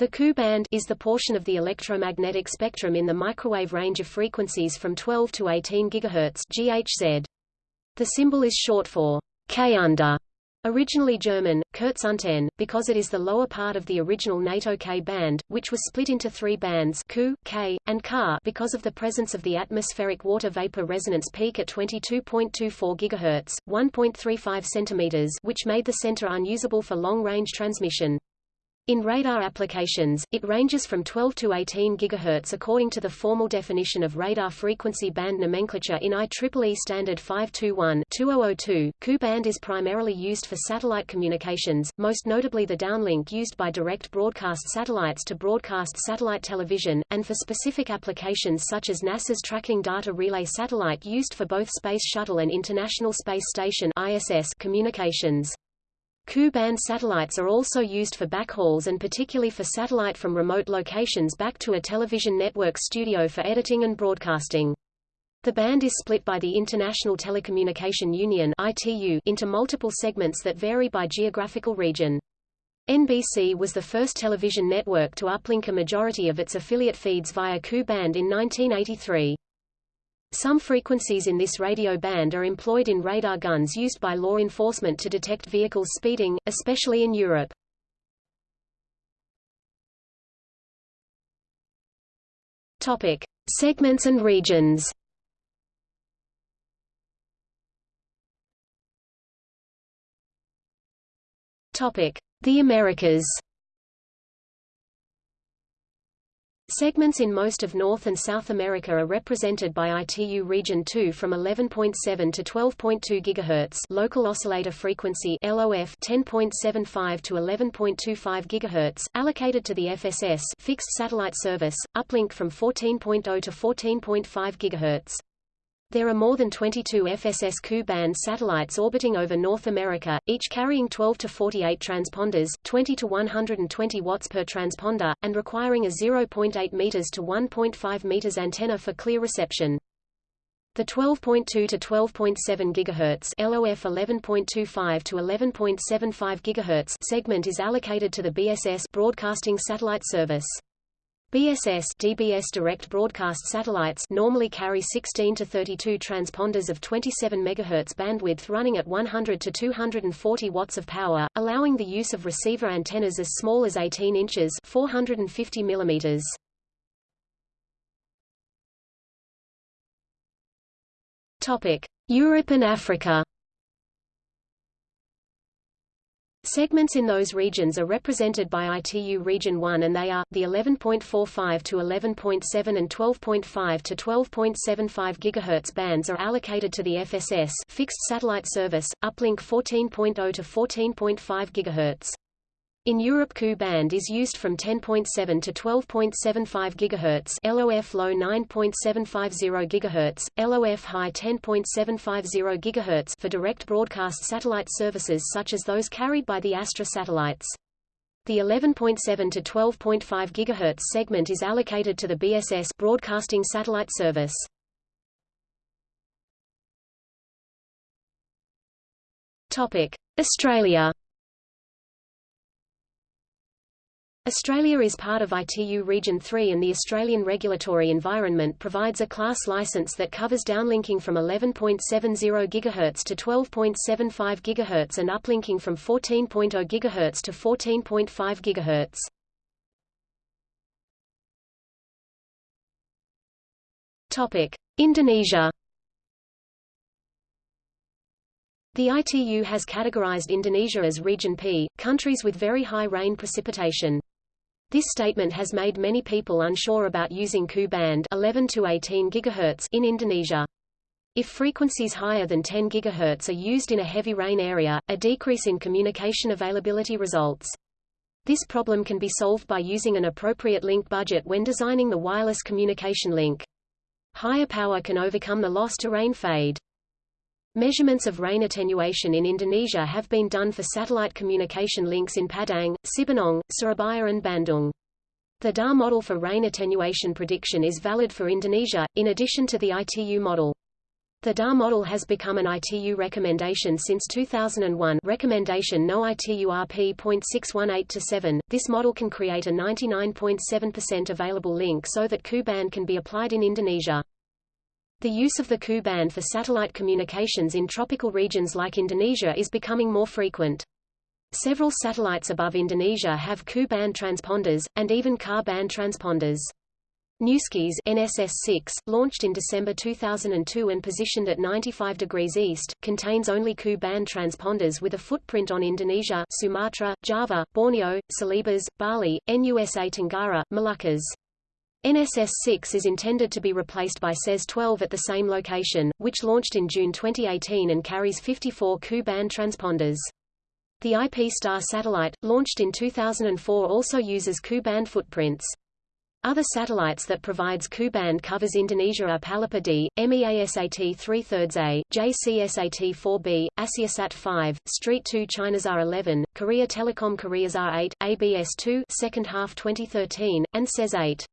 The Ku band is the portion of the electromagnetic spectrum in the microwave range of frequencies from 12 to 18 GHz (GHz). The symbol is short for K under, originally German, Kurzunten, because it is the lower part of the original NATO K band, which was split into three bands Ku, K, and Ka because of the presence of the atmospheric water vapor resonance peak at 22.24 GHz, 1.35 cm which made the center unusable for long-range transmission. In radar applications, it ranges from 12 to 18 GHz according to the formal definition of radar frequency band nomenclature in IEEE Standard 521-2002. Ku band is primarily used for satellite communications, most notably the downlink used by direct broadcast satellites to broadcast satellite television, and for specific applications such as NASA's Tracking Data Relay satellite used for both Space Shuttle and International Space Station ISS communications. Ku-band satellites are also used for backhauls and particularly for satellite from remote locations back to a television network studio for editing and broadcasting. The band is split by the International Telecommunication Union ITU into multiple segments that vary by geographical region. NBC was the first television network to uplink a majority of its affiliate feeds via Ku band in 1983. Some frequencies in this radio band are employed in radar guns used by law enforcement to detect vehicles speeding, especially in Europe. Topic: Segments and regions. Topic: The Americas. Segments in most of North and South America are represented by ITU Region 2 from 11.7 to 12.2 GHz local oscillator frequency LOF 10.75 to 11.25 GHz, allocated to the FSS fixed satellite service, uplink from 14.0 to 14.5 GHz. There are more than 22 FSS Ku-band satellites orbiting over North America, each carrying 12 to 48 transponders, 20 to 120 watts per transponder, and requiring a 0.8 meters to 1.5 meters antenna for clear reception. The 12.2 to 12.7 GHz LOF 11.25 to 11.75 GHz segment is allocated to the BSS Broadcasting Satellite Service. BSS DBS direct broadcast satellites normally carry 16 to 32 transponders of 27 MHz bandwidth running at 100 to 240 watts of power, allowing the use of receiver antennas as small as 18 inches 450 millimeters. Topic: Europe and Africa. Segments in those regions are represented by ITU Region 1 and they are, the 11.45 to 11.7 and 12.5 to 12.75 GHz bands are allocated to the FSS fixed satellite service, uplink 14.0 to 14.5 GHz. In Europe Ku band is used from 10.7 to 12.75 GHz LOF low 9.750 GHz, LOF high 10.750 GHz for direct broadcast satellite services such as those carried by the Astra satellites. The 11.7 to 12.5 GHz segment is allocated to the BSS broadcasting satellite service. Australia Australia is part of ITU Region 3 and the Australian regulatory environment provides a class license that covers downlinking from 11.70 GHz to 12.75 GHz and uplinking from 14.0 GHz to 14.5 GHz. Indonesia The ITU has categorized Indonesia as Region P, countries with very high rain precipitation. This statement has made many people unsure about using Ku band 11 to 18 GHz in Indonesia. If frequencies higher than 10 GHz are used in a heavy rain area, a decrease in communication availability results. This problem can be solved by using an appropriate link budget when designing the wireless communication link. Higher power can overcome the loss to rain fade. Measurements of rain attenuation in Indonesia have been done for satellite communication links in Padang, Cibinong, Surabaya and Bandung. The DAR model for rain attenuation prediction is valid for Indonesia, in addition to the ITU model. The DAR model has become an ITU recommendation since 2001 recommendation no ITU RP.618-7. This model can create a 99.7% available link so that Ku-band can be applied in Indonesia. The use of the Ku-band for satellite communications in tropical regions like Indonesia is becoming more frequent. Several satellites above Indonesia have Ku-band transponders, and even Ka-band transponders. New Skies NSS-6, launched in December 2002 and positioned at 95 degrees east, contains only Ku-band transponders with a footprint on Indonesia, Sumatra, Java, Borneo, Celebes, Bali, NUSA Tenggara, Moluccas. NSS-6 is intended to be replaced by SES-12 at the same location, which launched in June 2018 and carries 54 Ku-band transponders. The IPSTAR satellite, launched in 2004 also uses Ku-band footprints. Other satellites that provides Ku-band covers Indonesia are Palapa D, MEASAT 3 thirds A, JCSAT 4B, AsiaSat 5, Street 2 China's R11, Korea Telecom Korea's R8, ABS 2 second half 2013, and SES 8.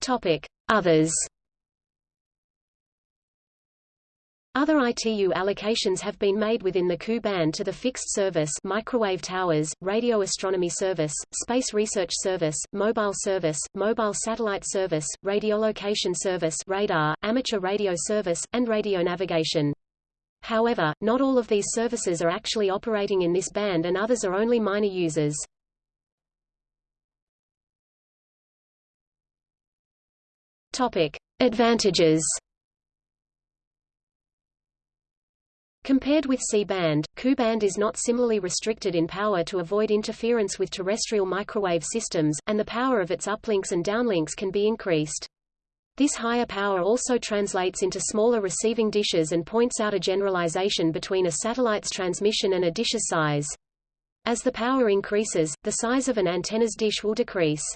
Topic: Others Other ITU allocations have been made within the Ku band to the fixed service microwave towers, radio astronomy service, space research service, mobile service, mobile satellite service, radiolocation service radar, amateur radio service, and radio navigation. However, not all of these services are actually operating in this band and others are only minor users. Topic. Advantages Compared with C-band, Ku-band is not similarly restricted in power to avoid interference with terrestrial microwave systems, and the power of its uplinks and downlinks can be increased. This higher power also translates into smaller receiving dishes and points out a generalization between a satellite's transmission and a dish's size. As the power increases, the size of an antenna's dish will decrease.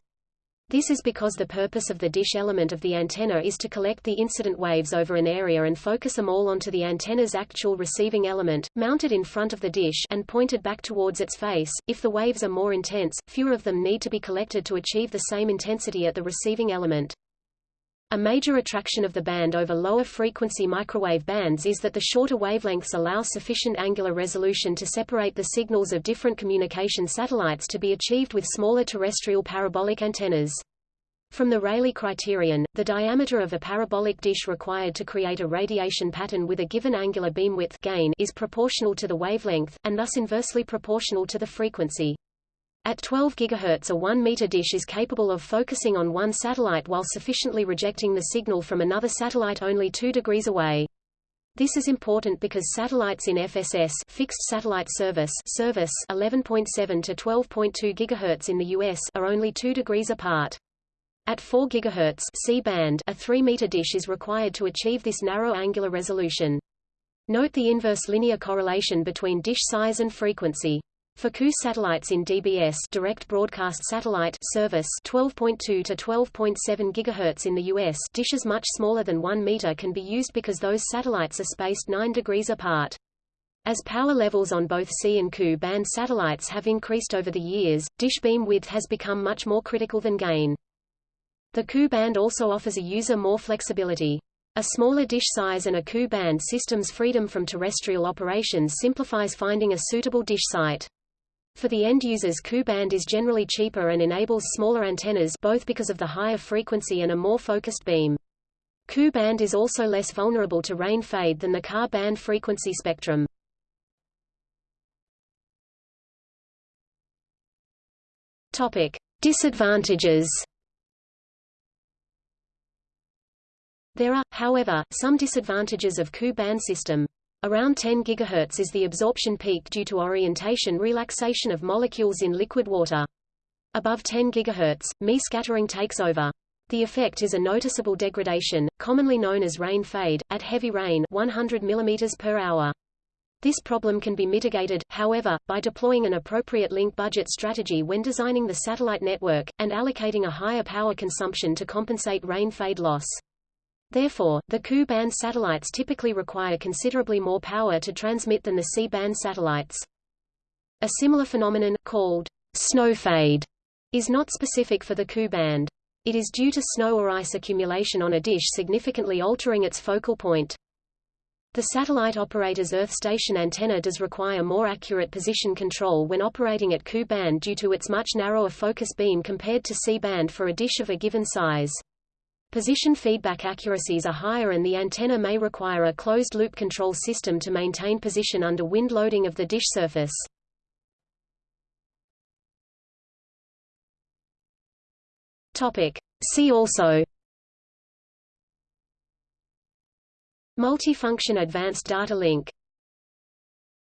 This is because the purpose of the dish element of the antenna is to collect the incident waves over an area and focus them all onto the antenna's actual receiving element, mounted in front of the dish and pointed back towards its face. If the waves are more intense, fewer of them need to be collected to achieve the same intensity at the receiving element. A major attraction of the band over lower frequency microwave bands is that the shorter wavelengths allow sufficient angular resolution to separate the signals of different communication satellites to be achieved with smaller terrestrial parabolic antennas. From the Rayleigh criterion, the diameter of a parabolic dish required to create a radiation pattern with a given angular beamwidth gain is proportional to the wavelength, and thus inversely proportional to the frequency. At 12 GHz a 1 meter dish is capable of focusing on one satellite while sufficiently rejecting the signal from another satellite only 2 degrees away. This is important because satellites in FSS fixed satellite service service 11.7 to 12.2 GHz in the US are only 2 degrees apart. At 4 GHz C-band a 3-meter dish is required to achieve this narrow angular resolution. Note the inverse linear correlation between dish size and frequency. For Ku satellites in DBS direct broadcast satellite service 12.2 to 12.7 GHz in the US dishes much smaller than 1 meter can be used because those satellites are spaced 9 degrees apart. As power levels on both C and Ku band satellites have increased over the years, dish beam width has become much more critical than gain. The Ku band also offers a user more flexibility. A smaller dish size and a Ku band system's freedom from terrestrial operations simplifies finding a suitable dish site. For the end users Ku-band is generally cheaper and enables smaller antennas both because of the higher frequency and a more focused beam. Ku-band is also less vulnerable to rain fade than the Ka-band frequency spectrum. Topic: Disadvantages. There are, however, some disadvantages of Ku-band system. Around 10 GHz is the absorption peak due to orientation relaxation of molecules in liquid water. Above 10 GHz, Mie scattering takes over. The effect is a noticeable degradation, commonly known as rain fade, at heavy rain 100 mm per hour. This problem can be mitigated, however, by deploying an appropriate link budget strategy when designing the satellite network, and allocating a higher power consumption to compensate rain fade loss. Therefore, the Ku-band satellites typically require considerably more power to transmit than the C-band satellites. A similar phenomenon, called snow fade, is not specific for the Ku-band. It is due to snow or ice accumulation on a dish significantly altering its focal point. The satellite operator's Earth station antenna does require more accurate position control when operating at Ku band due to its much narrower focus beam compared to C band for a dish of a given size. Position feedback accuracies are higher and the antenna may require a closed-loop control system to maintain position under wind loading of the dish surface. Topic. See also Multifunction Advanced Data Link